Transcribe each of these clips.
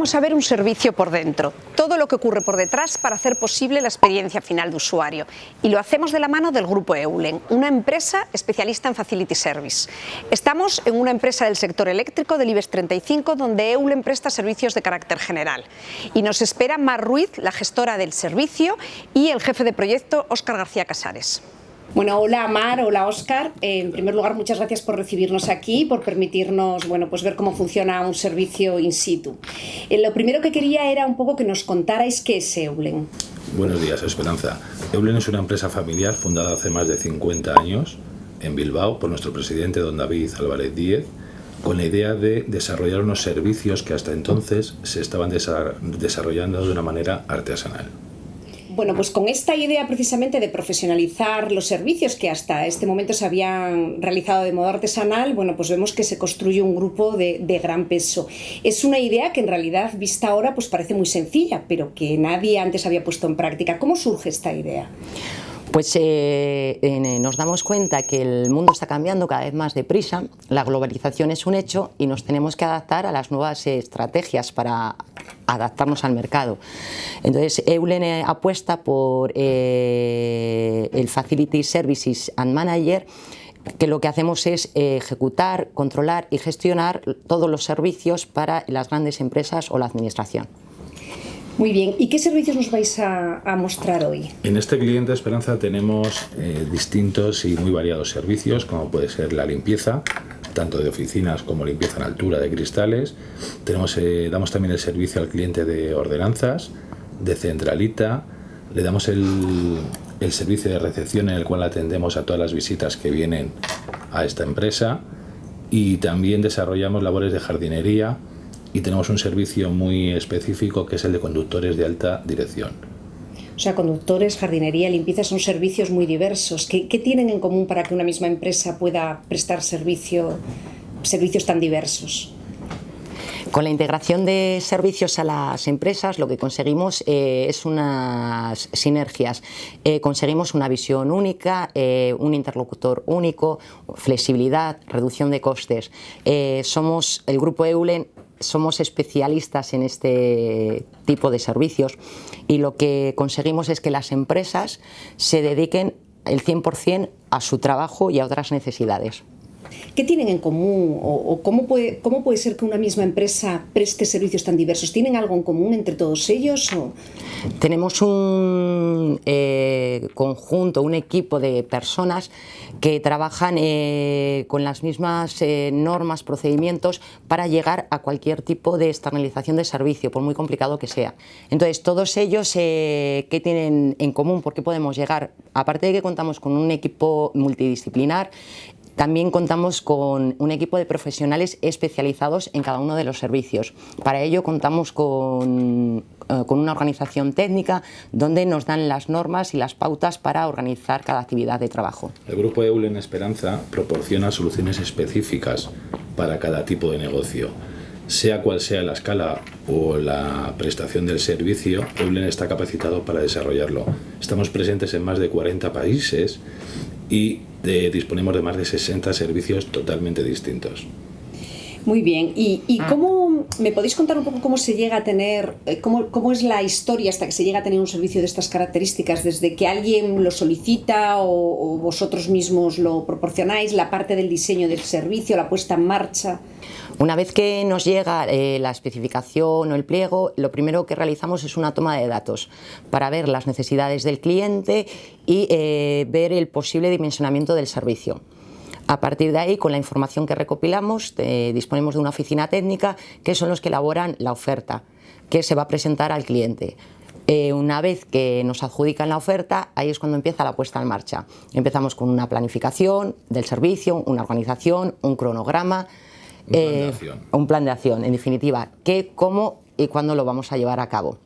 vamos a ver un servicio por dentro, todo lo que ocurre por detrás para hacer posible la experiencia final de usuario. Y lo hacemos de la mano del Grupo Eulen, una empresa especialista en Facility Service. Estamos en una empresa del sector eléctrico del IBEX 35 donde Eulen presta servicios de carácter general. Y nos espera Mar Ruiz, la gestora del servicio, y el jefe de proyecto, Óscar García Casares. Bueno, hola Mar, hola Óscar. En primer lugar, muchas gracias por recibirnos aquí, por permitirnos bueno, pues ver cómo funciona un servicio in situ. Eh, lo primero que quería era un poco que nos contarais qué es Eulen. Buenos días, Esperanza. Eulen es una empresa familiar fundada hace más de 50 años en Bilbao por nuestro presidente, don David Álvarez Díez, con la idea de desarrollar unos servicios que hasta entonces se estaban desarrollando de una manera artesanal. Bueno, pues con esta idea precisamente de profesionalizar los servicios que hasta este momento se habían realizado de modo artesanal, bueno, pues vemos que se construye un grupo de, de, gran peso. Es una idea que en realidad, vista ahora, pues parece muy sencilla, pero que nadie antes había puesto en práctica. ¿Cómo surge esta idea? Pues eh, eh, nos damos cuenta que el mundo está cambiando cada vez más deprisa, la globalización es un hecho y nos tenemos que adaptar a las nuevas estrategias para adaptarnos al mercado. Entonces, Eulen eh, apuesta por el Facility Services and Manager que lo que hacemos es ejecutar, controlar y gestionar todos los servicios para las grandes empresas o la administración. Muy bien, ¿y qué servicios nos vais a, a mostrar hoy? En este cliente Esperanza tenemos eh, distintos y muy variados servicios, como puede ser la limpieza, tanto de oficinas como limpieza en altura de cristales. Tenemos, eh, damos también el servicio al cliente de ordenanzas, de centralita, le damos el, el servicio de recepción en el cual atendemos a todas las visitas que vienen a esta empresa y también desarrollamos labores de jardinería y tenemos un servicio muy específico que es el de conductores de alta dirección. O sea, conductores, jardinería, limpieza son servicios muy diversos. ¿Qué, qué tienen en común para que una misma empresa pueda prestar servicio, servicios tan diversos? Con la integración de servicios a las empresas lo que conseguimos eh, es unas sinergias. Eh, conseguimos una visión única, eh, un interlocutor único, flexibilidad, reducción de costes. Eh, somos el grupo Eulen somos especialistas en este tipo de servicios y lo que conseguimos es que las empresas se dediquen el 100% a su trabajo y a otras necesidades. ¿Qué tienen en común o, cómo, puede, cómo, puede, ser que una misma empresa preste servicios tan diversos? ¿Tienen algo en común entre todos ellos? O? Tenemos un eh, conjunto, un equipo de personas que trabajan eh, con las mismas eh, normas, procedimientos para llegar a cualquier tipo de externalización de servicio, por muy complicado que sea. Entonces, todos ellos, ¿qué tienen en común? ¿Por qué podemos llegar? Aparte de que contamos con un equipo multidisciplinar, también contamos con un equipo de profesionales especializados en cada uno de los servicios. Para ello contamos con, eh, con, una organización técnica donde nos dan las normas y las pautas para organizar cada actividad de trabajo. El grupo Eulen Esperanza proporciona soluciones específicas para cada tipo de negocio. Sea cual sea la escala o la prestación del servicio, Eulen está capacitado para desarrollarlo. Estamos presentes en más de 40 países y de, disponemos de más de 60 servicios totalmente distintos. Muy bien, ¿y, y cómo me podéis contar un poco cómo se llega a tener, cómo, cómo, es la historia hasta que se llega a tener un servicio de estas características? Desde que alguien lo solicita o, o vosotros mismos lo proporcionáis, la parte del diseño del servicio, la puesta en marcha. Una vez que nos llega eh, la especificación o el pliego, lo primero que realizamos es una toma de datos para ver las necesidades del cliente y eh, ver el posible dimensionamiento del servicio. A partir de ahí, con la información que recopilamos, eh, disponemos de una oficina técnica que son los que elaboran la oferta que se va a presentar al cliente. Eh, una vez que nos adjudican la oferta, ahí es cuando empieza la puesta en marcha. Empezamos con una planificación del servicio, una organización, un cronograma, un plan, eh, un plan de acción, en definitiva, qué, cómo y cuándo lo vamos a llevar a cabo.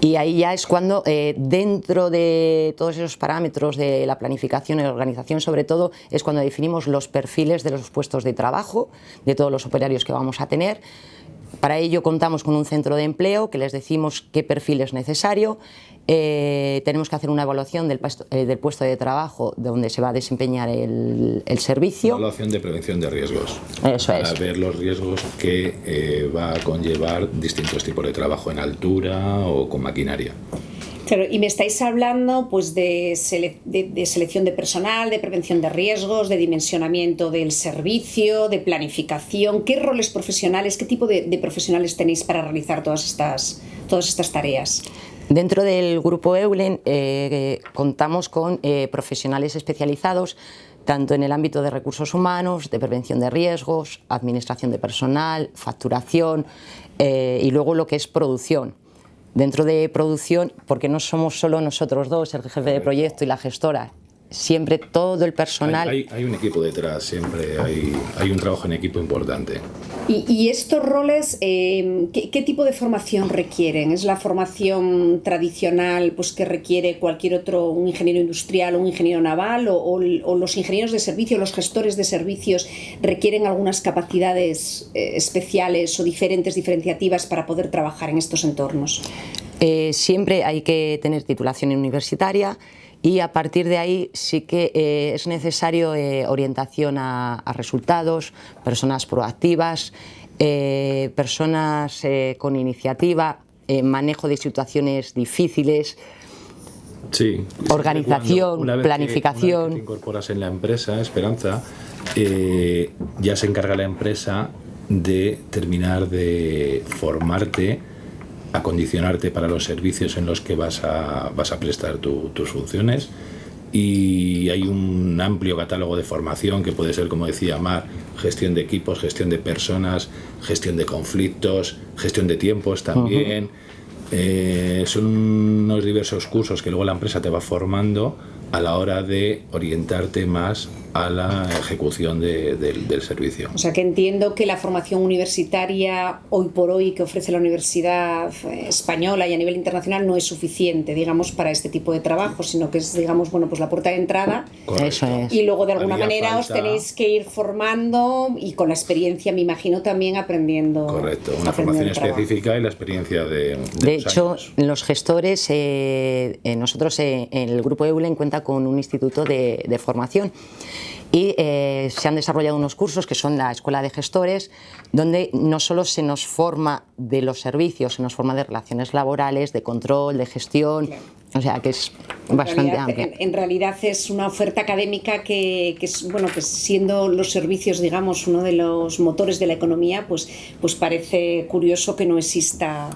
Y ahí ya es cuando eh, dentro de todos esos parámetros de la planificación y la organización sobre todo es cuando definimos los perfiles de los puestos de trabajo, de todos los operarios que vamos a tener, para ello contamos con un centro de empleo que les decimos qué perfil es necesario, eh, tenemos que hacer una evaluación del, eh, puesto de trabajo donde se va a desempeñar el, servicio. Una evaluación de prevención de riesgos. Eso para ver los riesgos que eh, va a conllevar distintos tipos de trabajo en altura o con maquinaria. Claro, y me estáis hablando pues, de, selección de personal, de prevención de riesgos, de dimensionamiento del servicio, de planificación. ¿Qué roles profesionales, qué tipo de, profesionales tenéis para realizar todas estas, todas estas tareas? Dentro del grupo Eulen eh, contamos con eh, profesionales especializados tanto en el ámbito de recursos humanos, de prevención de riesgos, administración de personal, facturación eh, y luego lo que es producción. Dentro de producción, porque no somos solo nosotros dos, el jefe de proyecto y la gestora, siempre todo el personal... Hay, un equipo detrás, siempre hay, un trabajo en equipo importante. ¿Y, estos roles, eh, ¿qué, tipo de formación requieren? ¿Es la formación tradicional pues, que requiere cualquier otro, un ingeniero industrial o un ingeniero naval? O, los ingenieros de servicio, los gestores de servicios requieren algunas capacidades eh, especiales o diferentes, diferenciativas para poder trabajar en estos entornos? Eh, siempre hay que tener titulación universitaria, y a partir de ahí sí que eh, es necesario eh, orientación a, resultados, personas proactivas, personas con iniciativa, manejo de situaciones difíciles, sí, organización, planificación. Que, te incorporas en la empresa, Esperanza, ya se encarga la empresa de terminar de formarte acondicionarte para los servicios en los que vas a, vas a prestar tus funciones y hay un amplio catálogo de formación que puede ser, como decía Mar, gestión de equipos, gestión de personas, gestión de conflictos, gestión de tiempos también. Eh, son unos diversos cursos que luego la empresa te va formando a la hora de orientarte más a la ejecución del servicio. O sea que entiendo que la formación universitaria hoy por hoy que ofrece la Universidad eh, Española y a nivel internacional no es suficiente, digamos, para este tipo de trabajo, sino que es, digamos, bueno, pues la puerta de entrada. Eso es. Y luego de alguna manera os tenéis que ir formando y con la experiencia, me imagino, también aprendiendo. Correcto, una formación específica y la experiencia de. De, hecho, los gestores, eh, eh, nosotros en el grupo EULEN cuenta con un instituto de, de formación y eh, se han desarrollado unos cursos que son la Escuela de Gestores, donde no solo se nos forma de los servicios, se nos forma de relaciones laborales, de control, de gestión, o sea que es bastante amplia. En, realidad es una oferta académica que, que, es, bueno, que siendo los servicios, digamos, uno de los motores de la economía, pues, pues parece curioso que no exista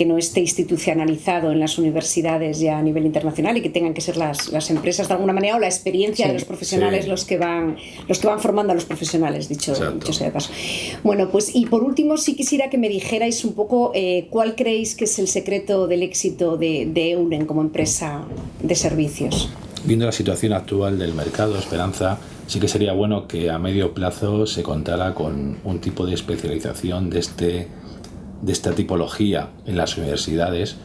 que no esté institucionalizado en las universidades ya a nivel internacional y que tengan que ser las, las empresas de alguna manera o la experiencia de los profesionales los que van los que van formando a los profesionales, dicho, dicho, sea de paso. Bueno, pues y por último sí quisiera que me dijerais un poco eh, cuál creéis que es el secreto del éxito de, de EULEN como empresa de servicios. Viendo la situación actual del mercado, Esperanza, sí que sería bueno que a medio plazo se contara con un tipo de especialización de este de esta tipología en las universidades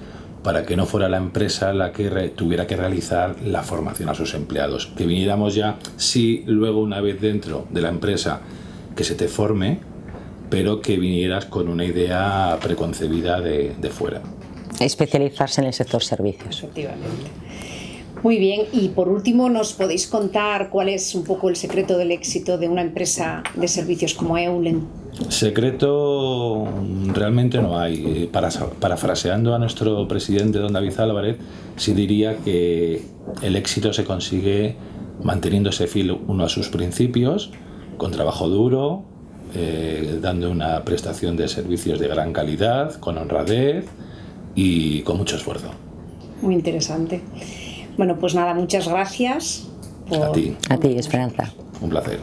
para que no fuera la empresa la que tuviera que realizar la formación a sus empleados. Que viniéramos ya, sí, luego una vez dentro de la empresa que se te forme, pero que vinieras con una idea preconcebida de, de fuera. Especializarse en el sector servicios. Efectivamente. Muy bien, y por último, ¿nos podéis contar cuál es un poco el secreto del éxito de una empresa de servicios como Eulen? Secreto realmente no hay. Para, parafraseando a nuestro presidente, don David Álvarez, sí diría que el éxito se consigue manteniéndose fiel uno a sus principios, con trabajo duro, eh, dando una prestación de servicios de gran calidad, con honradez y con mucho esfuerzo. Muy interesante. Bueno, pues nada, muchas gracias. A ti. A ti, Esperanza. Un placer.